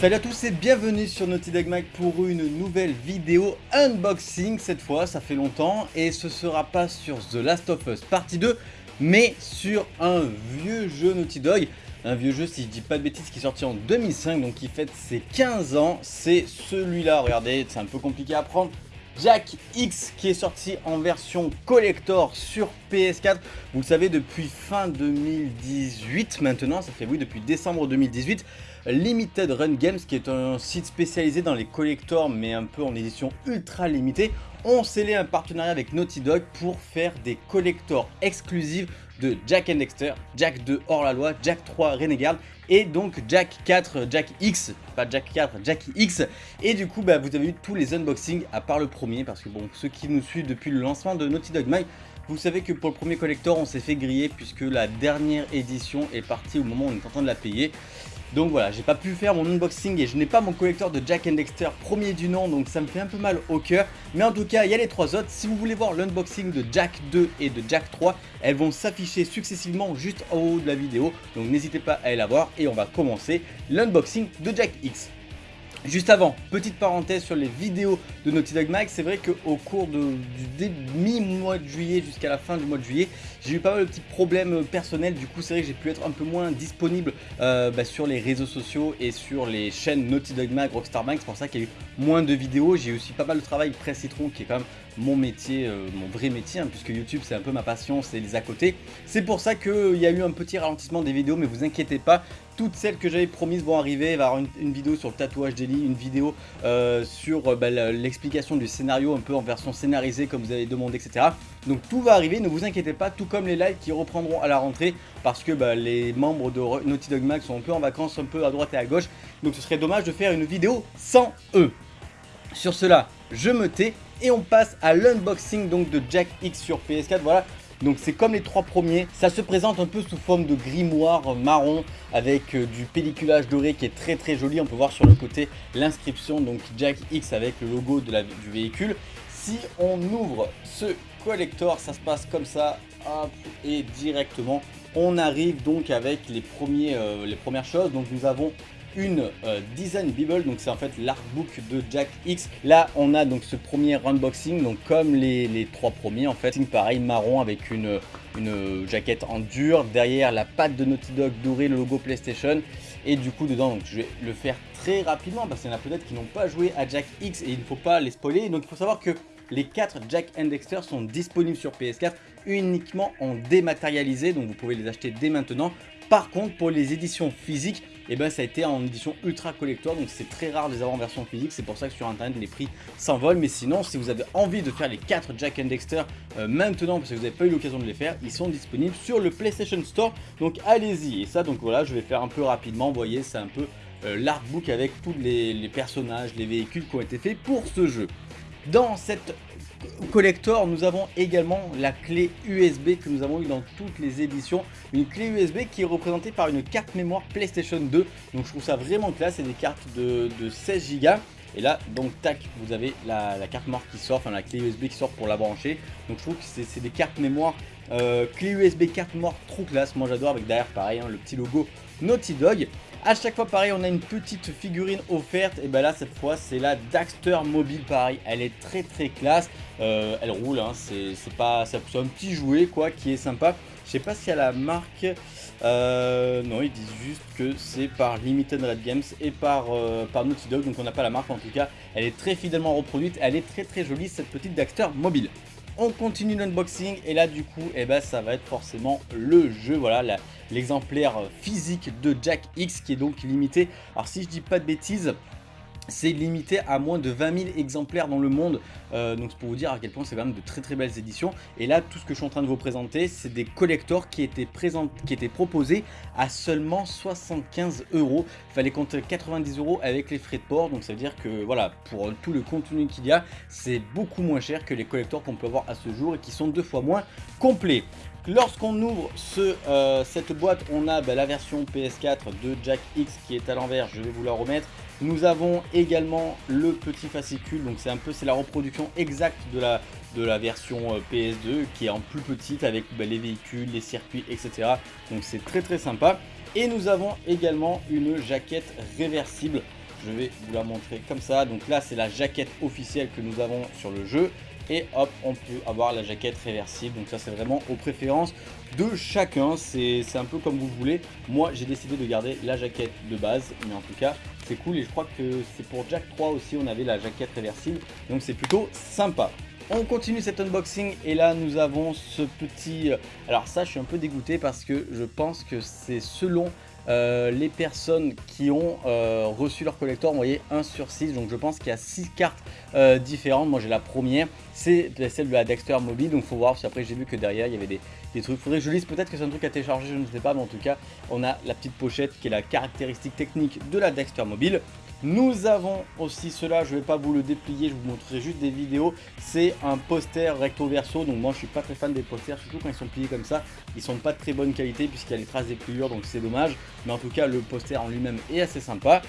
Salut à tous et bienvenue sur Naughty Dog Mag pour une nouvelle vidéo unboxing cette fois, ça fait longtemps et ce sera pas sur The Last of Us partie 2 mais sur un vieux jeu Naughty Dog un vieux jeu si je dis pas de bêtises qui est sorti en 2005 donc qui fête ses 15 ans c'est celui-là, regardez c'est un peu compliqué à prendre Jack X qui est sorti en version collector sur PS4. Vous le savez depuis fin 2018 maintenant, ça fait oui depuis décembre 2018. Limited Run Games qui est un site spécialisé dans les collectors mais un peu en édition ultra limitée ont scellé un partenariat avec Naughty Dog pour faire des collectors exclusifs de Jack Dexter, Jack 2 hors la loi, Jack 3 Renegade et donc Jack 4, Jack X, pas Jack 4, Jack X. Et du coup, bah, vous avez eu tous les unboxings à part le premier parce que bon, ceux qui nous suivent depuis le lancement de Naughty Dog Mike, vous savez que pour le premier collector, on s'est fait griller puisque la dernière édition est partie au moment où on est en train de la payer. Donc voilà, j'ai pas pu faire mon unboxing et je n'ai pas mon collector de Jack and Dexter premier du nom, donc ça me fait un peu mal au cœur. Mais en tout cas, il y a les trois autres. Si vous voulez voir l'unboxing de Jack 2 et de Jack 3, elles vont s'afficher successivement juste en haut de la vidéo. Donc n'hésitez pas à aller la voir et on va commencer l'unboxing de Jack X. Juste avant, petite parenthèse sur les vidéos de Naughty Dog Mag, c'est vrai qu'au cours de, du mi-mois de juillet jusqu'à la fin du mois de juillet, j'ai eu pas mal de petits problèmes personnels, du coup c'est vrai que j'ai pu être un peu moins disponible euh, bah, sur les réseaux sociaux et sur les chaînes Naughty Dog Mag, Rockstar Mag, c'est pour ça qu'il y a eu moins de vidéos, j'ai aussi pas mal de travail presse citron qui est quand même mon métier, euh, mon vrai métier, hein, puisque YouTube c'est un peu ma passion, c'est les à côté. C'est pour ça qu'il y a eu un petit ralentissement des vidéos, mais vous inquiétez pas, toutes celles que j'avais promises vont arriver. Il va y avoir une, vidéo sur le tatouage d'Eli, une vidéo euh, sur euh, bah, l'explication du scénario un peu en version scénarisée comme vous avez demandé, etc. Donc tout va arriver, ne vous inquiétez pas, tout comme les lives qui reprendront à la rentrée parce que bah, les membres de Naughty Dog Mag sont un peu en vacances, un peu à droite et à gauche. Donc ce serait dommage de faire une vidéo sans eux. Sur cela, je me tais et on passe à l'unboxing donc de Jack X sur PS4. Voilà, donc c'est comme les trois premiers, ça se présente un peu sous forme de grimoire marron avec euh, du pelliculage doré qui est très très joli. On peut voir sur le côté l'inscription donc Jack X avec le logo du véhicule. Si on ouvre ce collector, ça se passe comme ça, et directement on arrive donc avec les, euh, les premières choses. Donc nous avons une euh, Design Bible, donc c'est en fait l'artbook de Jack X. Là, on a donc ce premier unboxing, donc comme les, trois premiers en fait, pareil marron avec une, jaquette en dur, derrière la patte de Naughty Dog dorée, le logo PlayStation, et du coup dedans, je vais le faire très rapidement parce qu'il y en a peut-être qui n'ont pas joué à Jack X et il ne faut pas les spoiler, donc il faut savoir que les 4 Jack and sont disponibles sur PS4 uniquement en dématérialisé, donc vous pouvez les acheter dès maintenant. Par contre, pour les éditions physiques, et eh ben ça a été en édition ultra collector donc c'est très rare de les avoir en version physique. C'est pour ça que sur internet les prix s'envolent. Mais sinon si vous avez envie de faire les 4 Jack and Dexter euh, maintenant parce que vous n'avez pas eu l'occasion de les faire ils sont disponibles sur le PlayStation Store. Donc allez-y. Et ça donc voilà je vais faire un peu rapidement. Vous voyez c'est un peu euh, l'artbook avec tous les personnages les véhicules qui ont été faits pour ce jeu. Dans cette collector, nous avons également la clé USB que nous avons eu dans toutes les éditions. Une clé USB qui est représentée par une carte mémoire PlayStation 2. Donc je trouve ça vraiment classe, c'est des cartes de, 16 Go. Et là, donc tac, vous avez la, carte mémoire qui sort, enfin la clé USB qui sort pour la brancher. Donc je trouve que c'est des cartes mémoire, euh, clé USB carte mémoire trop classe. Moi j'adore avec derrière pareil, hein, le petit logo Naughty Dog. A chaque fois pareil on a une petite figurine offerte. Et ben là cette fois c'est la Daxter Mobile. Pareil elle est très très classe. Euh, elle roule hein, c'est pas c'est un petit jouet quoi qui est sympa. Je sais pas si a la marque. Euh, non ils disent juste que c'est par Limited Red Games et par, euh, par Naughty Dog. Donc on n'a pas la marque en tout cas. Elle est très fidèlement reproduite. Elle est très très jolie cette petite Daxter Mobile on continue l'unboxing et là du coup eh ben, ça va être forcément le jeu, voilà l'exemplaire physique de Jack X qui est donc limité. Alors si je dis pas de bêtises, c'est limité à moins de 20 000 exemplaires dans le monde. Euh, donc c'est pour vous dire à quel point c'est quand même de très très belles éditions. Et là, tout ce que je suis en train de vous présenter, c'est des collectors qui étaient, proposés à seulement 75 euros. Il fallait compter 90 euros avec les frais de port. Donc ça veut dire que voilà, pour tout le contenu qu'il y a, c'est beaucoup moins cher que les collectors qu'on peut avoir à ce jour et qui sont deux fois moins complets. Lorsqu'on ouvre euh, cette boîte, on a bah, la version PS4 de Jack X qui est à l'envers, je vais vous la remettre. Nous avons également le petit fascicule, donc c'est un peu la reproduction exacte de la, de la version euh, PS2 qui est en plus petite avec bah, les véhicules, les circuits, etc. Donc c'est très très sympa. Et nous avons également une jaquette réversible je vais vous la montrer comme ça. Donc là, c'est la jaquette officielle que nous avons sur le jeu. Et hop, on peut avoir la jaquette réversible. Donc ça, c'est vraiment aux préférences de chacun. C'est un peu comme vous voulez. Moi, j'ai décidé de garder la jaquette de base. Mais en tout cas, c'est cool. Et je crois que c'est pour Jack 3 aussi, on avait la jaquette réversible. Donc c'est plutôt sympa. On continue cet unboxing et là nous avons ce petit... Alors ça je suis un peu dégoûté parce que je pense que c'est selon euh, les personnes qui ont euh, reçu leur collector, vous voyez 1 sur 6, donc je pense qu'il y a 6 cartes euh, différentes, moi j'ai la première, c'est celle de la Dexter Mobile, donc faut voir, parce qu'après j'ai vu que derrière il y avait des, des trucs, faudrait que je lise, peut-être que c'est un truc à télécharger, je ne sais pas, mais en tout cas on a la petite pochette qui est la caractéristique technique de la Dexter Mobile, nous avons aussi cela, je ne vais pas vous le déplier, je vous montrerai juste des vidéos. C'est un poster recto verso, donc moi je suis pas très fan des posters, surtout quand ils sont pliés comme ça. Ils sont pas de très bonne qualité puisqu'il y a les traces des pliures, donc c'est dommage. Mais en tout cas, le poster en lui-même est assez sympa.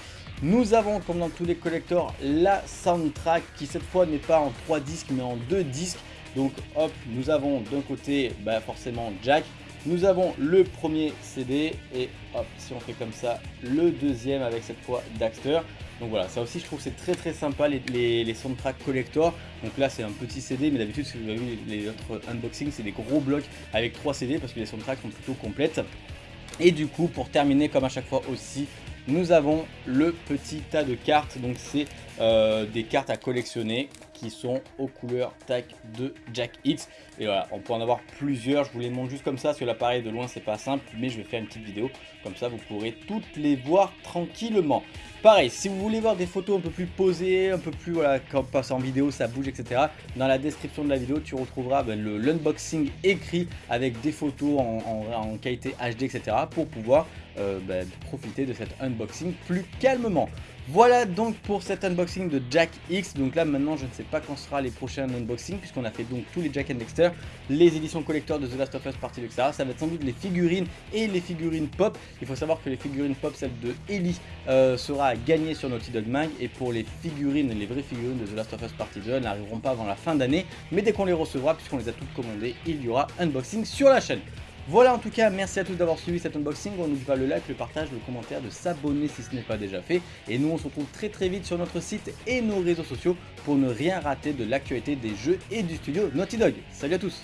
Nous avons, comme dans tous les collectors, la soundtrack qui cette fois n'est pas en 3 disques mais en 2 disques. Donc hop, nous avons d'un côté bah, forcément Jack, nous avons le premier CD et hop, si on fait comme ça, le deuxième avec cette fois Daxter. Donc voilà, ça aussi je trouve c'est très très sympa les, les, soundtracks collector. Donc là c'est un petit CD, mais d'habitude si vous avez vu les autres unboxings, c'est des gros blocs avec 3 CD parce que les soundtracks sont plutôt complètes. Et du coup, pour terminer comme à chaque fois aussi, nous avons le petit tas de cartes. Donc c'est euh, des cartes à collectionner qui sont aux couleurs tac de Jack X. Et voilà, on peut en avoir plusieurs. Je vous les montre juste comme ça, parce que l'appareil de loin c'est pas simple, mais je vais faire une petite vidéo. Comme ça, vous pourrez toutes les voir tranquillement. Pareil, si vous voulez voir des photos un peu plus posées, un peu plus, voilà, quand passe en vidéo, ça bouge, etc. Dans la description de la vidéo, tu retrouveras ben, l'unboxing écrit avec des photos en, qualité HD, etc. pour pouvoir euh, ben, profiter de cet unboxing plus calmement. Voilà donc pour cet unboxing de Jack X. Donc là maintenant je ne sais pas quand sera les prochains unboxings puisqu'on a fait donc tous les Jack and Dexter, les éditions collector de The Last of Us partie etc. Ça va être sans doute les figurines et les figurines pop. Il faut savoir que les figurines pop, celle de Ellie, euh, sera à gagner sur Naughty Dog Mag et pour les figurines, les vraies figurines de The Last of Us Partie 2 n'arriveront pas avant la fin d'année. Mais dès qu'on les recevra, puisqu'on les a toutes commandées, il y aura unboxing sur la chaîne. Voilà en tout cas, merci à tous d'avoir suivi cet unboxing. On n'oublie pas le like, le partage, le commentaire, de s'abonner si ce n'est pas déjà fait. Et nous on se retrouve très très vite sur notre site et nos réseaux sociaux pour ne rien rater de l'actualité des jeux et du studio Naughty Dog. Salut à tous